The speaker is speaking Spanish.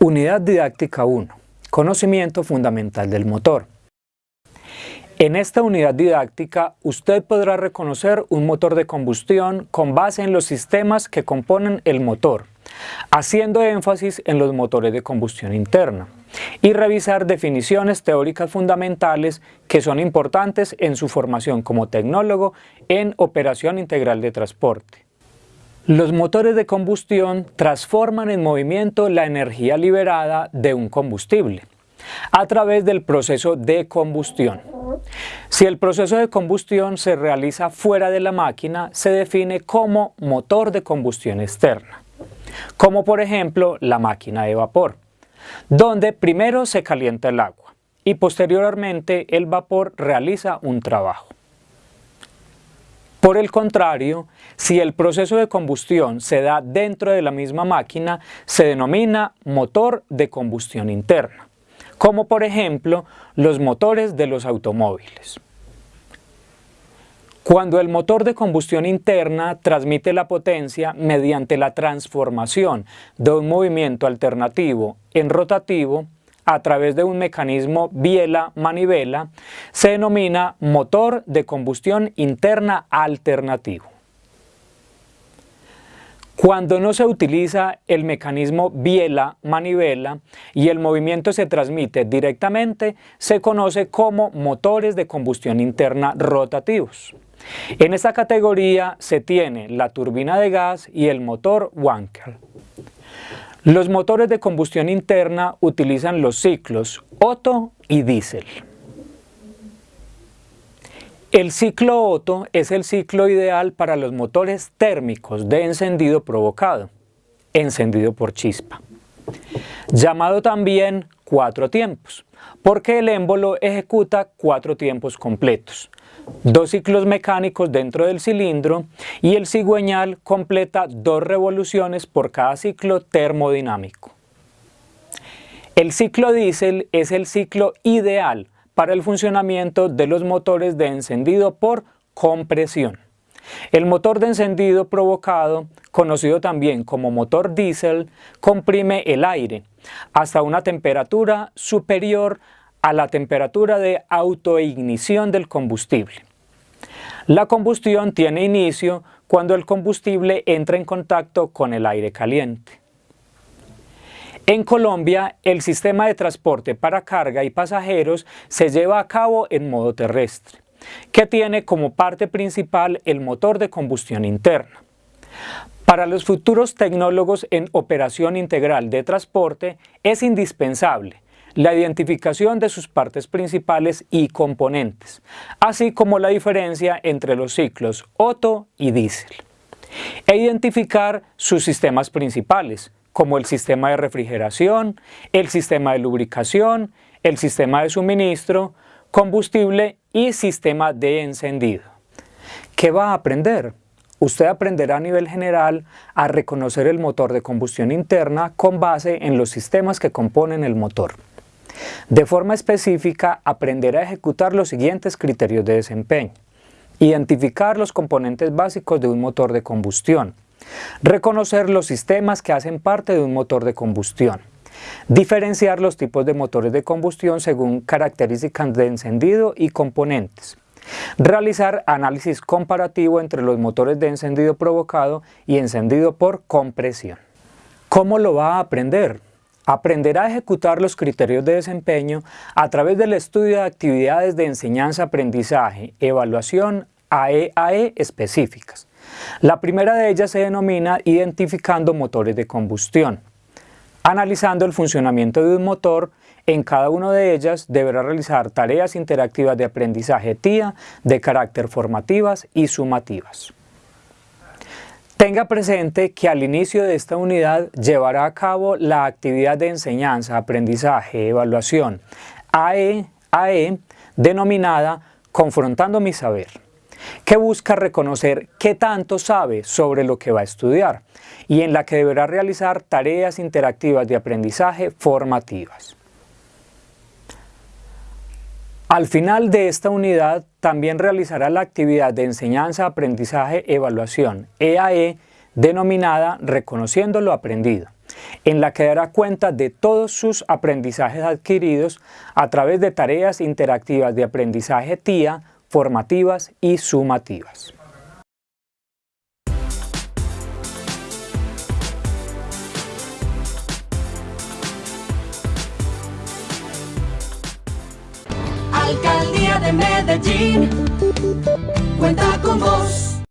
Unidad Didáctica 1. Conocimiento fundamental del motor. En esta unidad didáctica, usted podrá reconocer un motor de combustión con base en los sistemas que componen el motor, haciendo énfasis en los motores de combustión interna, y revisar definiciones teóricas fundamentales que son importantes en su formación como tecnólogo en operación integral de transporte. Los motores de combustión transforman en movimiento la energía liberada de un combustible a través del proceso de combustión. Si el proceso de combustión se realiza fuera de la máquina, se define como motor de combustión externa, como por ejemplo la máquina de vapor, donde primero se calienta el agua y posteriormente el vapor realiza un trabajo. Por el contrario, si el proceso de combustión se da dentro de la misma máquina, se denomina motor de combustión interna, como por ejemplo los motores de los automóviles. Cuando el motor de combustión interna transmite la potencia mediante la transformación de un movimiento alternativo en rotativo, a través de un mecanismo biela-manivela, se denomina motor de combustión interna alternativo. Cuando no se utiliza el mecanismo biela-manivela y el movimiento se transmite directamente, se conoce como motores de combustión interna rotativos. En esta categoría se tiene la turbina de gas y el motor Wankel. Los motores de combustión interna utilizan los ciclos Otto y diésel. El ciclo Otto es el ciclo ideal para los motores térmicos de encendido provocado, encendido por chispa, llamado también cuatro tiempos, porque el émbolo ejecuta cuatro tiempos completos, dos ciclos mecánicos dentro del cilindro y el cigüeñal completa dos revoluciones por cada ciclo termodinámico. El ciclo diésel es el ciclo ideal para el funcionamiento de los motores de encendido por compresión. El motor de encendido provocado, conocido también como motor diésel, comprime el aire hasta una temperatura superior a la temperatura de autoignición del combustible. La combustión tiene inicio cuando el combustible entra en contacto con el aire caliente. En Colombia, el sistema de transporte para carga y pasajeros se lleva a cabo en modo terrestre, que tiene como parte principal el motor de combustión interna. Para los futuros tecnólogos en operación integral de transporte es indispensable la identificación de sus partes principales y componentes, así como la diferencia entre los ciclos Otto y diésel, e identificar sus sistemas principales, como el sistema de refrigeración, el sistema de lubricación, el sistema de suministro, combustible y sistema de encendido. ¿Qué va a aprender? Usted aprenderá a nivel general a reconocer el motor de combustión interna con base en los sistemas que componen el motor. De forma específica, aprenderá a ejecutar los siguientes criterios de desempeño. Identificar los componentes básicos de un motor de combustión. Reconocer los sistemas que hacen parte de un motor de combustión. Diferenciar los tipos de motores de combustión según características de encendido y componentes. Realizar análisis comparativo entre los motores de encendido provocado y encendido por compresión. ¿Cómo lo va a aprender? Aprenderá a ejecutar los criterios de desempeño a través del estudio de actividades de enseñanza-aprendizaje, evaluación AEAE e específicas. La primera de ellas se denomina identificando motores de combustión. Analizando el funcionamiento de un motor, en cada una de ellas deberá realizar tareas interactivas de aprendizaje TIA de carácter formativas y sumativas. Tenga presente que al inicio de esta unidad llevará a cabo la actividad de enseñanza, aprendizaje, evaluación AE, AE denominada Confrontando mi saber, que busca reconocer qué tanto sabe sobre lo que va a estudiar y en la que deberá realizar tareas interactivas de aprendizaje formativas. Al final de esta unidad también realizará la actividad de enseñanza, aprendizaje, evaluación, EAE, denominada Reconociendo lo Aprendido, en la que dará cuenta de todos sus aprendizajes adquiridos a través de tareas interactivas de aprendizaje TIA, formativas y sumativas. Alcaldía de Medellín cuenta con vos.